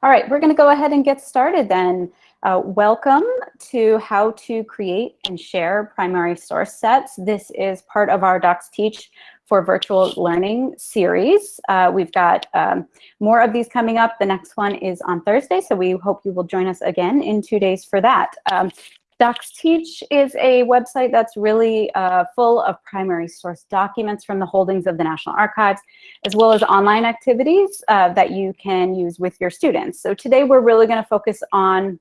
All right, we're going to go ahead and get started then. Uh, welcome to how to create and share primary source sets. This is part of our Docs Teach for virtual learning series. Uh, we've got um, more of these coming up. The next one is on Thursday, so we hope you will join us again in two days for that. Um, Docs Teach is a website that's really uh, full of primary source documents from the holdings of the National Archives, as well as online activities uh, that you can use with your students. So today we're really going to focus on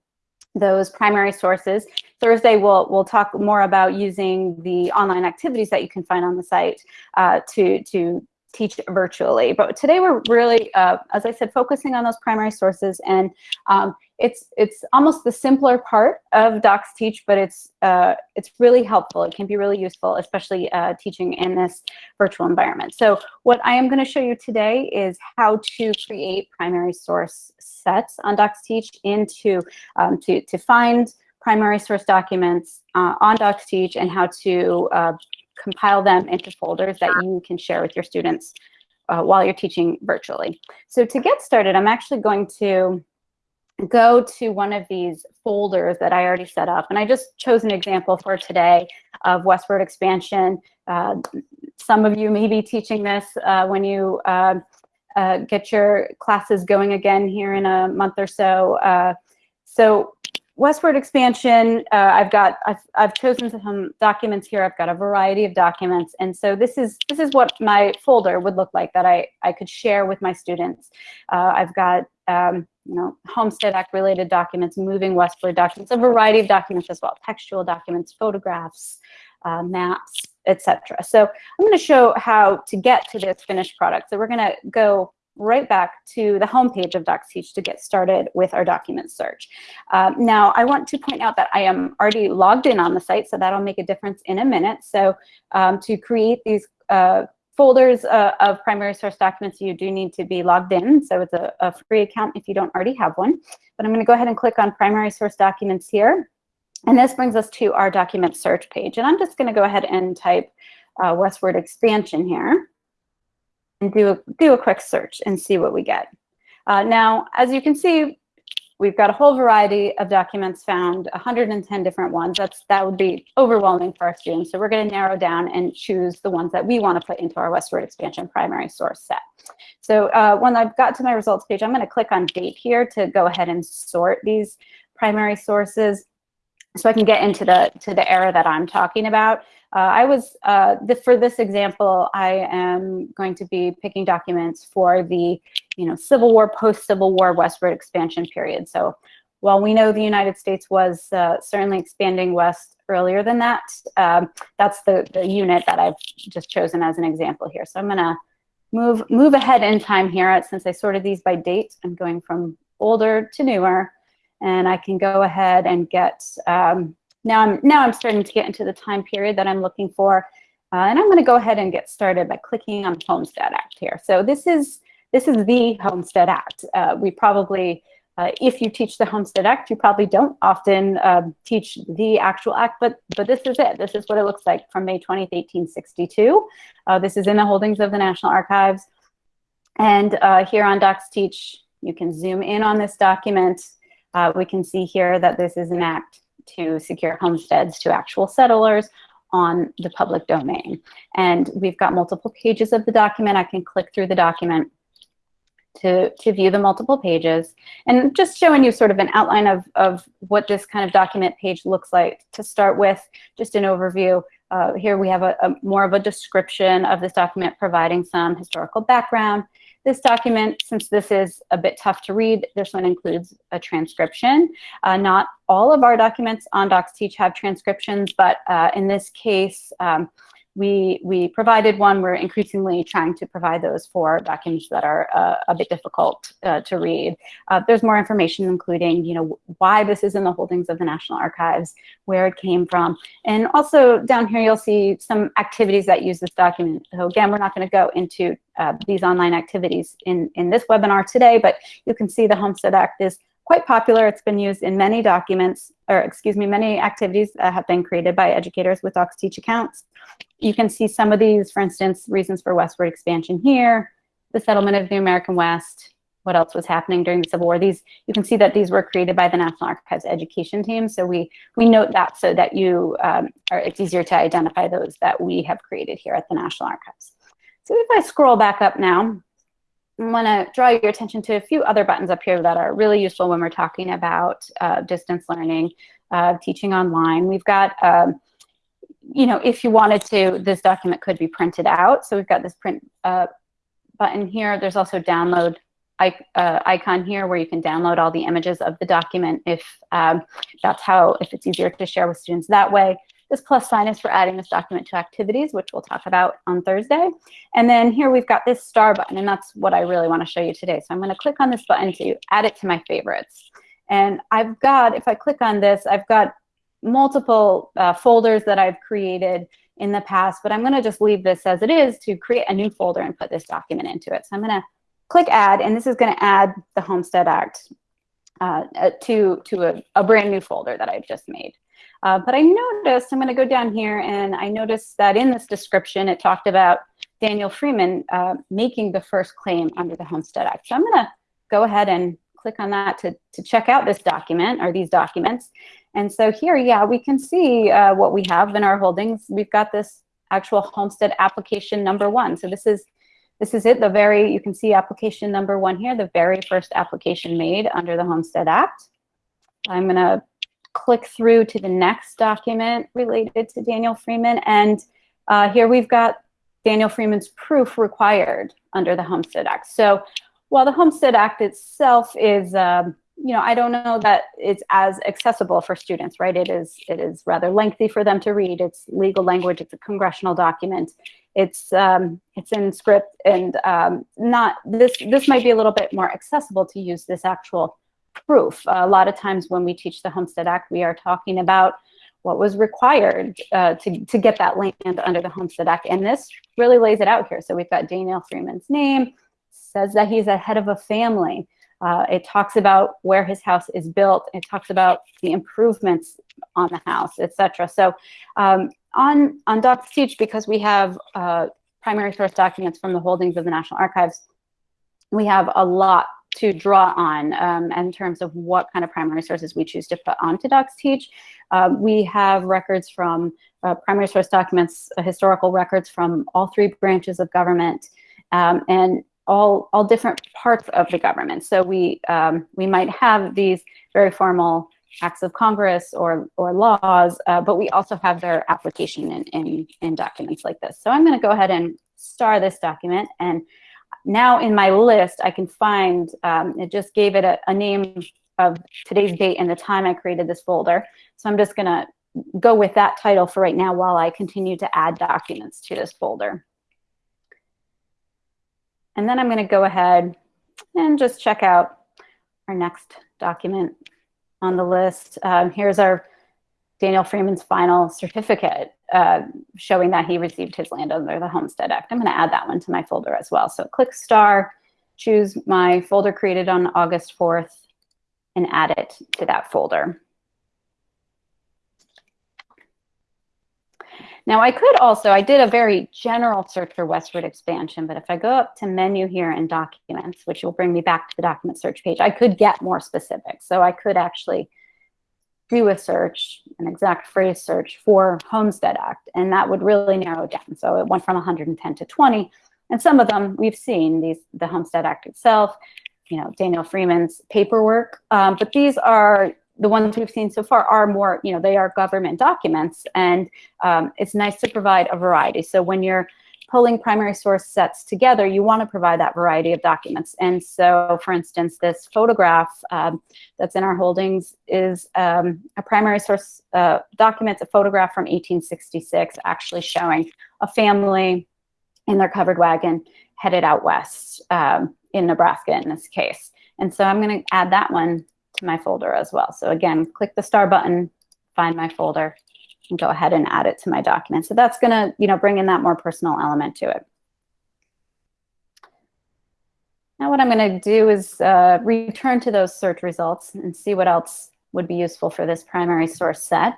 those primary sources. Thursday, we'll, we'll talk more about using the online activities that you can find on the site uh, to, to teach virtually. But today we're really, uh, as I said, focusing on those primary sources and um, it's it's almost the simpler part of Docs Teach, but it's uh, it's really helpful. It can be really useful, especially uh, teaching in this virtual environment. So what I am going to show you today is how to create primary source sets on Docs Teach into um, to to find primary source documents uh, on Docs Teach and how to uh, compile them into folders that you can share with your students uh, while you're teaching virtually. So to get started, I'm actually going to go to one of these folders that I already set up. And I just chose an example for today of westward expansion. Uh, some of you may be teaching this uh, when you uh, uh get your classes going again here in a month or so. Uh, so westward expansion, uh, I've got, I've, I've, chosen some documents here. I've got a variety of documents. And so this is, this is what my folder would look like that I, I could share with my students. I've got um, you know, Homestead Act related documents, moving westward documents, a variety of documents as well, textual documents, photographs, uh, maps, etc. So I'm going to show how to get to this finished product. So we're going to go right back to the homepage of DocsTeach to get started with our document search. Um, now, I want to point out that I am already logged in on the site, so that'll make a difference in a minute. So um, to create these uh, folders uh, of primary source documents, you do need to be logged in. So it's a, a free account if you don't already have one. But I'm going to go ahead and click on primary source documents here. And this brings us to our document search page. And I'm just going to go ahead and type uh, westward expansion here and do a, do a quick search and see what we get. Uh, now, as you can see, We've got a whole variety of documents found, 110 different ones. That's That would be overwhelming for our students. So we're going to narrow down and choose the ones that we want to put into our westward expansion primary source set. So uh, when I've got to my results page, I'm going to click on date here to go ahead and sort these primary sources so I can get into the to the era that I'm talking about. Uh, I was, uh, the, for this example, I am going to be picking documents for the, you know, Civil War, post-Civil War westward expansion period. So while we know the United States was uh, certainly expanding west earlier than that, um, that's the, the unit that I've just chosen as an example here. So I'm gonna move, move ahead in time here. Since I sorted these by date, I'm going from older to newer, and I can go ahead and get um, now I'm, now I'm starting to get into the time period that I'm looking for. Uh, and I'm going to go ahead and get started by clicking on the Homestead Act here. So this is, this is the Homestead Act. Uh, we probably, uh, if you teach the Homestead Act, you probably don't often uh, teach the actual act, but, but this is it. This is what it looks like from May 20th, 1862. Uh, this is in the holdings of the National Archives. And uh, here on Docs Teach, you can zoom in on this document. we can see here that this is an act to secure homesteads to actual settlers on the public domain. And we've got multiple pages of the document. I can click through the document to, to view the multiple pages. And just showing you sort of an outline of, of what this kind of document page looks like to start with, just an overview. Uh, here we have a, a more of a description of this document providing some historical background. This document, since this is a bit tough to read, this one includes a transcription. Uh, not all of our documents on Docs Teach have transcriptions, but uh, in this case, um, we, we provided one. We're increasingly trying to provide those for documents that are uh, a bit difficult uh, to read. Uh, there's more information, including you know why this is in the holdings of the National Archives, where it came from, and also down here you'll see some activities that use this document. So again, we're not going to go into uh, these online activities in in this webinar today, but you can see the Homestead Act is quite popular. It's been used in many documents, or excuse me, many activities that have been created by educators with Docs Teach accounts. You can see some of these, for instance, reasons for westward expansion here, the settlement of the American West, what else was happening during the Civil War. These, you can see that these were created by the National Archives education team. So we, we note that so that you, um, are, it's easier to identify those that we have created here at the National Archives. So if I scroll back up now, want to draw your attention to a few other buttons up here that are really useful when we're talking about uh, distance learning, uh, teaching online. We've got, um, you know, if you wanted to, this document could be printed out. So we've got this print uh, button here. There's also download uh, icon here where you can download all the images of the document if um, that's how, if it's easier to share with students that way. This plus sign is for adding this document to activities, which we'll talk about on Thursday. And then here we've got this star button, and that's what I really want to show you today. So I'm going to click on this button to add it to my favorites. And I've got, if I click on this, I've got multiple uh, folders that I've created in the past, but I'm going to just leave this as it is to create a new folder and put this document into it. So I'm going to click add, and this is going to add the Homestead Act uh, uh, to, to a, a, brand new folder that I've just made. Uh, but I noticed, I'm going to go down here, and I noticed that in this description, it talked about Daniel Freeman uh, making the first claim under the Homestead Act. So I'm going to go ahead and click on that to, to check out this document or these documents. And so here, yeah, we can see uh, what we have in our holdings. We've got this actual homestead application number one. So this is this is it, the very, you can see application number one here, the very first application made under the Homestead Act. I'm gonna click through to the next document related to Daniel Freeman. And uh, here we've got Daniel Freeman's proof required under the Homestead Act. So while the Homestead Act itself is, um, you know, I don't know that it's as accessible for students, right? It is, it is rather lengthy for them to read. It's legal language. It's a congressional document. It's um, it's in script and um, not this. This might be a little bit more accessible to use this actual proof. A lot of times when we teach the Homestead Act, we are talking about what was required uh, to, to get that land under the Homestead Act. And this really lays it out here. So we've got Daniel Freeman's name, says that he's a head of a family. Uh, it talks about where his house is built. It talks about the improvements on the house, etc. So um, on, on Docs Teach, because we have uh, primary source documents from the holdings of the National Archives, we have a lot to draw on um, in terms of what kind of primary sources we choose to put onto Docs Teach. Um, we have records from uh, primary source documents, uh, historical records from all three branches of government, um, and all, all different parts of the government. So we, um, we might have these very formal acts of Congress or, or laws, uh, but we also have their application in, in, in documents like this. So I'm gonna go ahead and star this document. And now in my list, I can find, um, it just gave it a, a name of today's date and the time I created this folder. So I'm just gonna go with that title for right now while I continue to add documents to this folder. And then I'm going to go ahead and just check out our next document on the list. Um, here's our Daniel Freeman's final certificate uh, showing that he received his land under the Homestead Act. I'm going to add that one to my folder as well. So click star, choose my folder created on August 4th, and add it to that folder. Now I could also, I did a very general search for westward expansion, but if I go up to menu here and documents, which will bring me back to the document search page, I could get more specific. So I could actually do a search, an exact phrase search for Homestead Act, and that would really narrow it down. So it went from 110 to 20, and some of them we've seen, these the Homestead Act itself, you know, Daniel Freeman's paperwork, um, but these are the ones we've seen so far are more, you know, they are government documents and um, it's nice to provide a variety. So when you're pulling primary source sets together, you want to provide that variety of documents. And so, for instance, this photograph um, that's in our holdings is um, a primary source uh, document, a photograph from 1866, actually showing a family in their covered wagon headed out west um, in Nebraska in this case. And so I'm going to add that one to my folder as well. So again, click the star button, find my folder, go ahead and add it to my document. So that's gonna, you know, bring in that more personal element to it. Now what I'm gonna do is uh, return to those search results and see what else would be useful for this primary source set.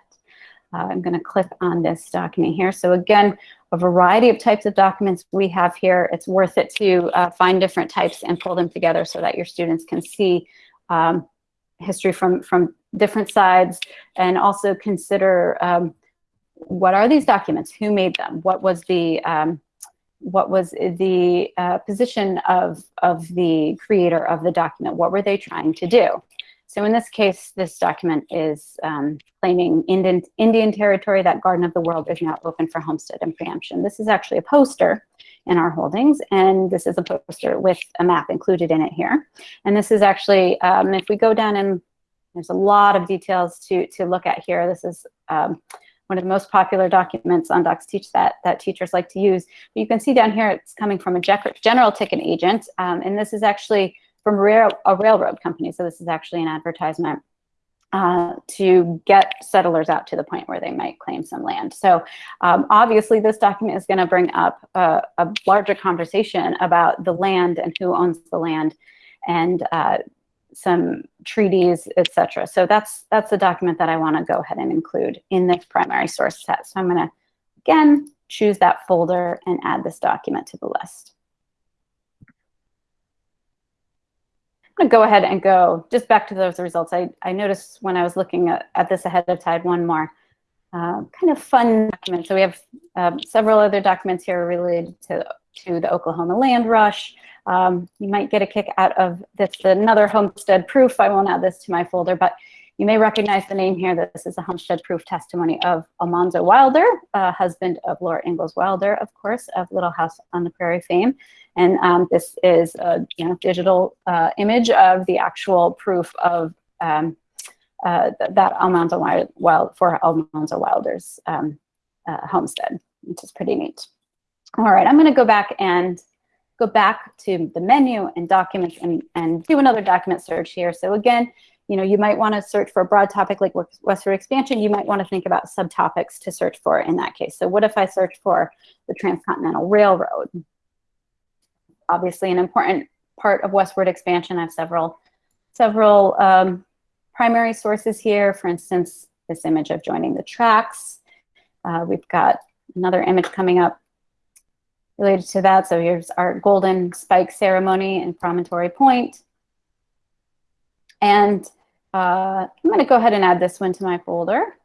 Uh, I'm going to click on this document here. So again, a variety of types of documents we have here. It's worth it to uh, find different types and pull them together so that your students can see um, history from, from different sides and also consider um, what are these documents? Who made them? What was the um, what was the uh, position of, of the creator of the document? What were they trying to do? So in this case, this document is um, claiming Indian, Indian territory that Garden of the World is now open for homestead and preemption. This is actually a poster in our holdings, and this is a poster with a map included in it here. And this is actually, um, if we go down and there's a lot of details to, to look at here. This is um, one of the most popular documents on Docs Teach that, that teachers like to use. But you can see down here, it's coming from a general ticket agent, um, and this is actually from rail, a railroad company. So this is actually an advertisement uh, to get settlers out to the point where they might claim some land. So um, obviously this document is gonna bring up a, a, larger conversation about the land and who owns the land and uh, some treaties, etc. So that's that's the document that I wanna go ahead and include in this primary source set. So I'm gonna, again, choose that folder and add this document to the list. I'm gonna go ahead and go just back to those results. I, I noticed when I was looking at, at this ahead of time, one more uh, kind of fun document. So we have um, several other documents here related to, to the Oklahoma land rush. Um, you might get a kick out of this, another homestead proof. I won't add this to my folder, but you may recognize the name here. This is a homestead proof testimony of Almanzo Wilder, uh, husband of Laura Ingalls Wilder, of course, of Little House on the Prairie fame. And um, this is a you know, digital uh, image of the actual proof of um, uh, that Almanzo Wild for Almanzo Wilder's um, uh, homestead, which is pretty neat. All right, I'm going to go back and go back to the menu and documents and, and do another document search here. So again, you know, you might want to search for a broad topic like westward expansion. You might want to think about subtopics to search for in that case. So what if I search for the Transcontinental Railroad? obviously an important part of westward expansion. I have several, several um, primary sources here. For instance, this image of joining the tracks. Uh, we've got another image coming up related to that. So here's our golden spike ceremony in Promontory Point. And uh, I'm going to go ahead and add this one to my folder.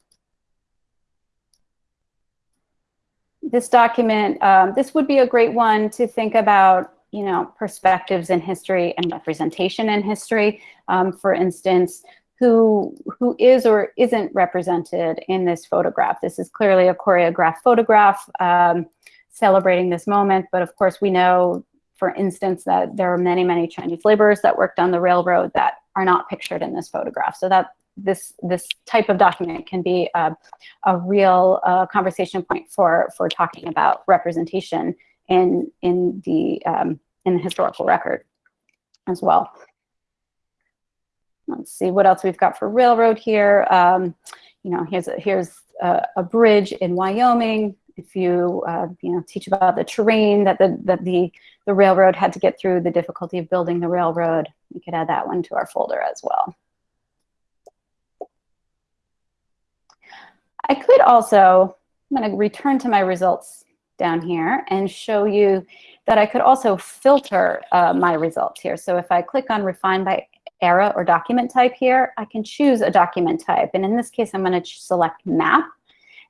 This document, um, this would be a great one to think about you know, perspectives in history and representation in history. Um, for instance, who, who is or isn't represented in this photograph. This is clearly a choreographed photograph um, celebrating this moment, but of course we know, for instance, that there are many, many Chinese laborers that worked on the railroad that are not pictured in this photograph. So that this this type of document can be a, real uh, conversation point for for talking about representation in in the um, in the historical record as well. Let's see what else we've got for railroad here. Um, you know, here's a, here's a, a, bridge in Wyoming. If you uh, you know teach about the terrain that the that the the railroad had to get through, the difficulty of building the railroad, we could add that one to our folder as well. I could also, I'm going to return to my results down here and show you that I could also filter uh, my results here. So if I click on refine by era or document type here, I can choose a document type. And in this case, I'm going to select map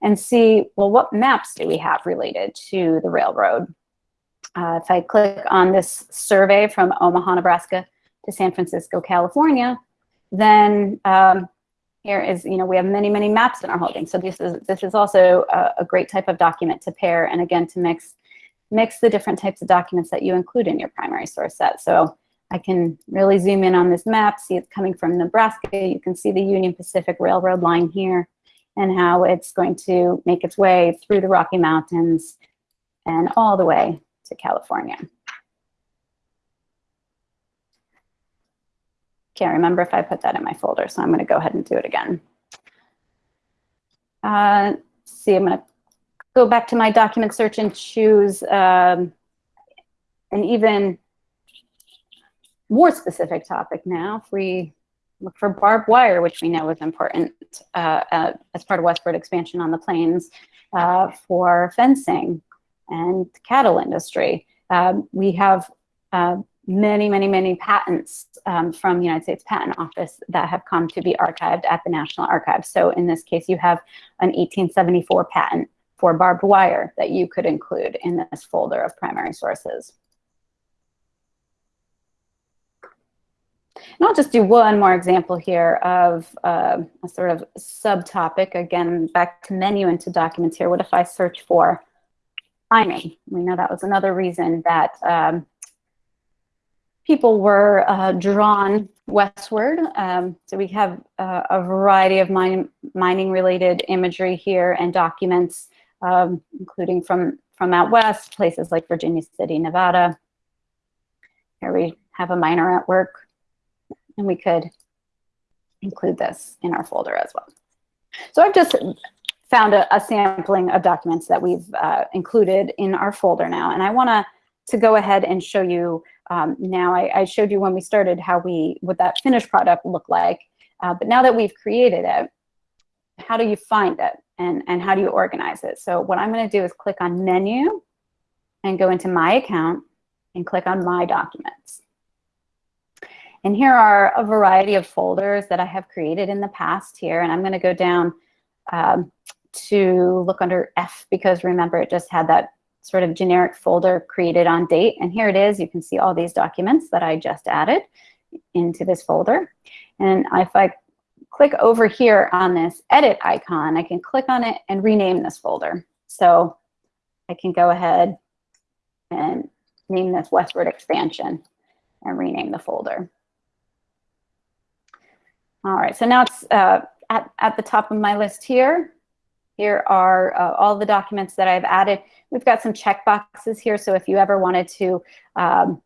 and see, well, what maps do we have related to the railroad? Uh, if I click on this survey from Omaha, Nebraska to San Francisco, California, then um, here is, you know, we have many, many maps in our holding. So this is, this is also a, a great type of document to pair and again, to mix mix the different types of documents that you include in your primary source set. So I can really zoom in on this map, see it's coming from Nebraska. You can see the Union Pacific Railroad line here and how it's going to make its way through the Rocky Mountains and all the way to California. Can't remember if I put that in my folder, so I'm going to go ahead and do it again. Uh, see, I'm to go back to my document search and choose um, an even more specific topic now. If we look for barbed wire, which we know is important uh, uh, as part of westward expansion on the plains uh, for fencing. and cattle industry. Um, we have uh, many, many, many patents um, from the United States Patent Office that have come to be archived at the National Archives. So in this case, you have an 1874 patent for barbed wire that you could include in this folder of primary sources. And I'll just do one more example here of uh, a sort of subtopic. Again, back to menu into documents here. What if I search for timing? We know that was another reason that um, people were uh, drawn westward. Um, so we have uh, a variety of mine, mining related imagery here and documents, um, including from, from out west, places like Virginia City, Nevada. Here we have a miner at work and we could include this in our folder as well. So I've just found a, a sampling of documents that we've uh, included in our folder now. And I wanna to go ahead and show you um, now, I, I, showed you when we started how we, what that finished product looked like. Uh, but now that we've created it, how do you find it and, and how do you organize it? So what I'm gonna do is click on menu and go into my account and click on my documents. And here are a variety of folders that I have created in the past here. And I'm gonna go down um, to look under F because remember it just had that sort of generic folder created on date. And here it is. You can see all these documents that I just added into this folder. And if I click over here on this edit icon, I can click on it and rename this folder. So I can go ahead and name this westward expansion and rename the folder. All right, so now it's uh, at, at the top of my list here. Here are uh, all the documents that I've added. We've got some check boxes here. So if you ever wanted to, um,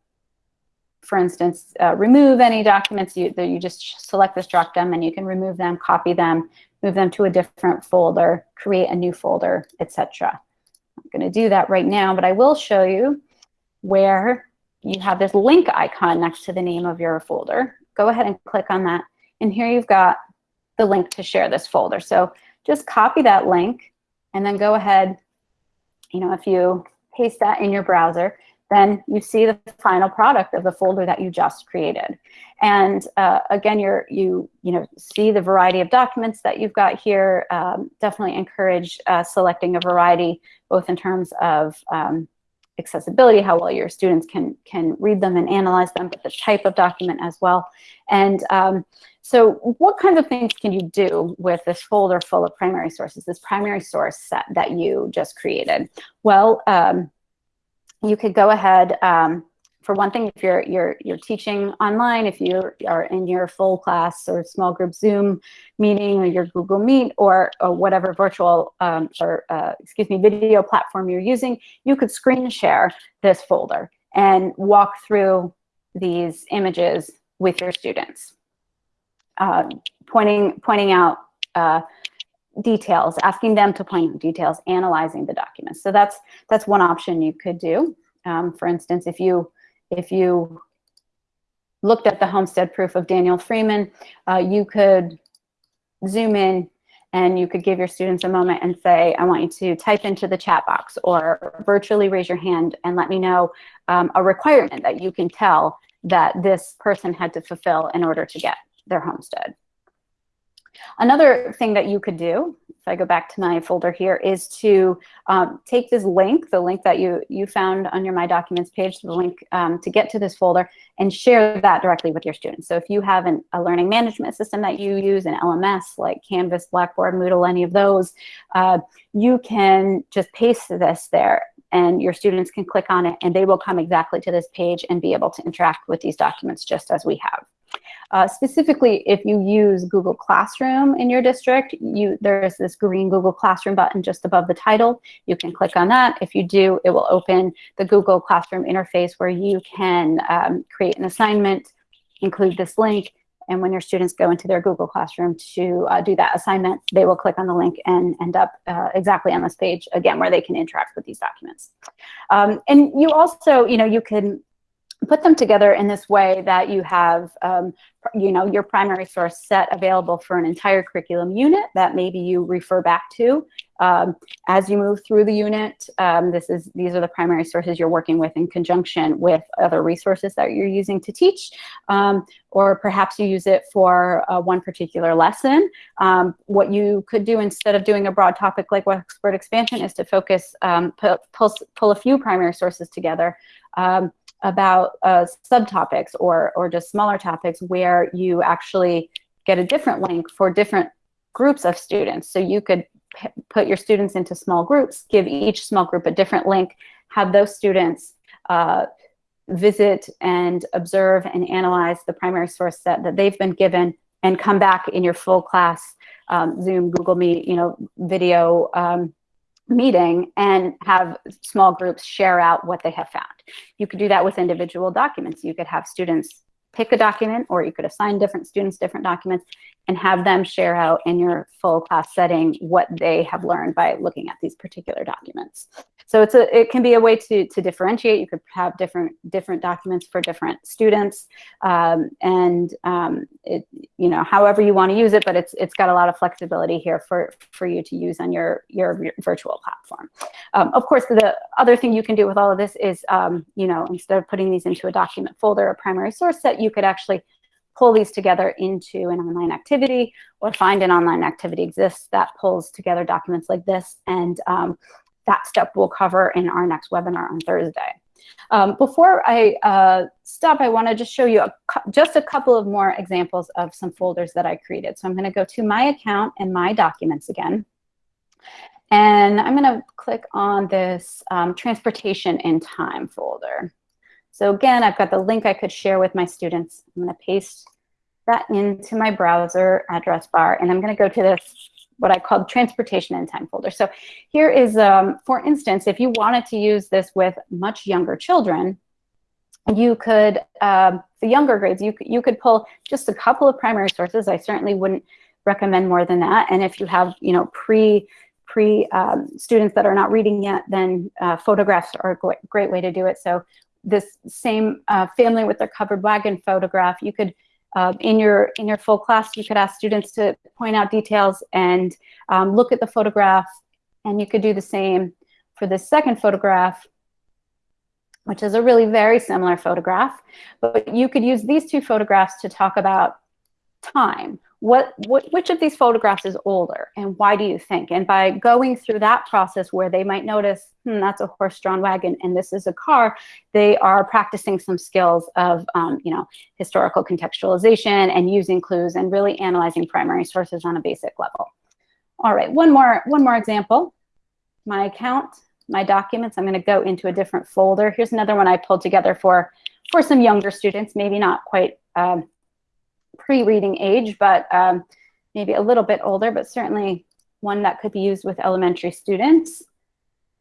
for instance, uh, remove any documents, you, you just select this drop down and you can remove them, copy them, move them to a different folder, create a new folder, etc. I'm going to do that right now, but I will show you where you have this link icon next to the name of your folder. Go ahead and click on that. And here you've got the link to share this folder. So just copy that link and then go ahead, you know, if you paste that in your browser, then you see the final product of the folder that you just created. And uh, again, you're, you, you know, see the variety of documents that you've got here. Um, definitely encourage uh, selecting a variety, both in terms of um, accessibility, how well your students can, can read them and analyze them, but the type of document as well. And um, so what kinds of things can you do with this folder full of primary sources, this primary source set that you just created? Well, um, you could go ahead, um, for one thing, if you're, you're, you're teaching online, if you are in your full class or small group Zoom meeting or your Google Meet or, or whatever virtual um, or, uh, excuse me, video platform you're using, you could screen share this folder and walk through these images with your students uh, pointing, pointing out uh, details, asking them to point out details, analyzing the documents. So that's, that's one option you could do. Um, for instance, if you, if you looked at the homestead proof of Daniel Freeman, uh, you could zoom in and you could give your students a moment and say, I want you to type into the chat box or virtually raise your hand and let me know um, a requirement that you can tell that this person had to fulfill in order to get their homestead. Another thing that you could do, if I go back to my folder here, is to um, take this link, the link that you, you found on your My Documents page, the link um, to get to this folder, and share that directly with your students. So if you have an, a learning management system that you use, an LMS like Canvas, Blackboard, Moodle, any of those, uh, you can just paste this there and your students can click on it and they will come exactly to this page and be able to interact with these documents just as we have. Uh, specifically, if you use Google Classroom in your district, you, there's this green Google Classroom button just above the title. You can click on that. If you do, it will open the Google Classroom interface where you can um, create an assignment, include this link, and when your students go into their Google Classroom to uh, do that assignment, they will click on the link and end up uh, exactly on this page, again, where they can interact with these documents. Um, and you also, you know, you can put them together in this way that you have, um, you know, your primary source set available for an entire curriculum unit that maybe you refer back to um, as you move through the unit. Um, this is these are the primary sources you're working with in conjunction with other resources that you're using to teach, um, or perhaps you use it for uh, one particular lesson. Um, what you could do instead of doing a broad topic like word expansion is to focus, um, pull, pull, pull a few primary sources together um, about uh, subtopics or, or just smaller topics where you actually get a different link for different groups of students. So you could put your students into small groups, give each small group a different link, have those students uh, visit and observe and analyze the primary source set that they've been given and come back in your full class um, Zoom, Google Meet, you know, video um, meeting and have small groups share out what they have found. You could do that with individual documents. You could have students pick a document or you could assign different students different documents and have them share out in your full class setting what they have learned by looking at these particular documents. So it's a, it can be a way to, to differentiate. You could have different different documents for different students, um, and um, it, you know, however you want to use it. But it's it's got a lot of flexibility here for for you to use on your your, virtual platform. Um, of course, the other thing you can do with all of this is, um, you know, instead of putting these into a document folder or primary source set, you could actually pull these together into an online activity or find an online activity exists that pulls together documents like this and um, that step we'll cover in our next webinar on Thursday. Um, before I uh, stop, I want to just show you a just a couple of more examples of some folders that I created. So I'm going to go to my account and my documents again. And I'm going to click on this um, transportation in time folder. So again, I've got the link I could share with my students. I'm going to paste that into my browser address bar, and I'm going to go to this what I call transportation and time folder. So here is, um, for instance, if you wanted to use this with much younger children, you could, um, the younger grades, you, you could pull just a couple of primary sources. I certainly wouldn't recommend more than that. And if you have, you know, pre pre um, students that are not reading yet, then uh, photographs are a great way to do it. So this same uh, family with their covered wagon photograph, you could uh, in your in your full class, you could ask students to point out details and um, look at the photograph, and you could do the same for the second photograph, which is a really very similar photograph. But you could use these two photographs to talk about time what, what, which of these photographs is older and why do you think? And by going through that process where they might notice, hmm, that's a horse-drawn wagon and this is a car, they are practicing some skills of, um, you know, historical contextualization and using clues and really analyzing primary sources on a basic level. All right, one more, one more example. My account, my documents, I'm gonna go into a different folder. Here's another one I pulled together for, for some younger students, maybe not quite um, pre-reading age, but um, maybe a little bit older, but certainly one that could be used with elementary students.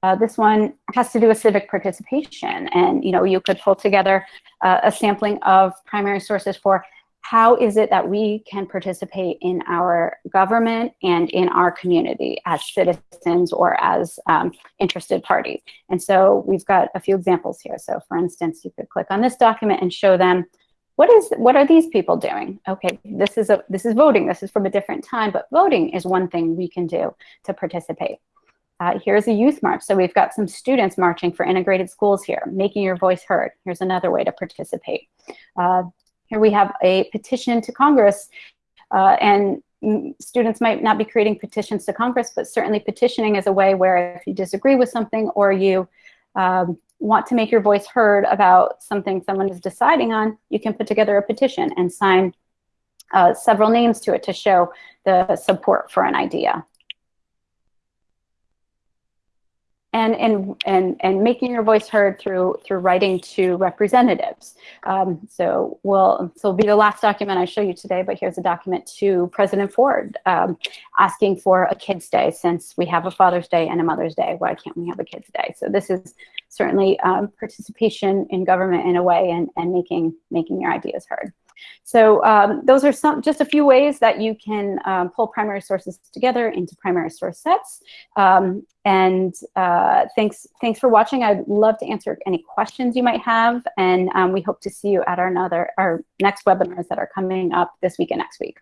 Uh, this one has to do with civic participation. And, you know, you could pull together uh, a sampling of primary sources for how is it that we can participate in our government and in our community as citizens or as um, interested parties. And so we've got a few examples here. So for instance, you could click on this document and show them what is what are these people doing? Okay this is a this is voting. This is from a different time but voting is one thing we can do to participate. Uh, here's a youth march. So we've got some students marching for integrated schools here making your voice heard. Here's another way to participate. Uh, here we have a petition to congress uh, and students might not be creating petitions to congress but certainly petitioning is a way where if you disagree with something or you um, want to make your voice heard about something someone is deciding on, you can put together a petition and sign uh, several names to it to show the support for an idea. and and and and making your voice heard through through writing to representatives. Um, so we'll so will be the last document I show you today. But here's a document to President Ford um, asking for a Kids Day since we have a Father's Day and a Mother's Day. Why can't we have a Kids Day? So this is certainly um, participation in government in a way and and making making your ideas heard. So um, those are some just a few ways that you can um, pull primary sources together into primary source sets. Um, and uh, thanks, thanks for watching. I'd love to answer any questions you might have. And um, we hope to see you at our, another, our next webinars that are coming up this week and next week.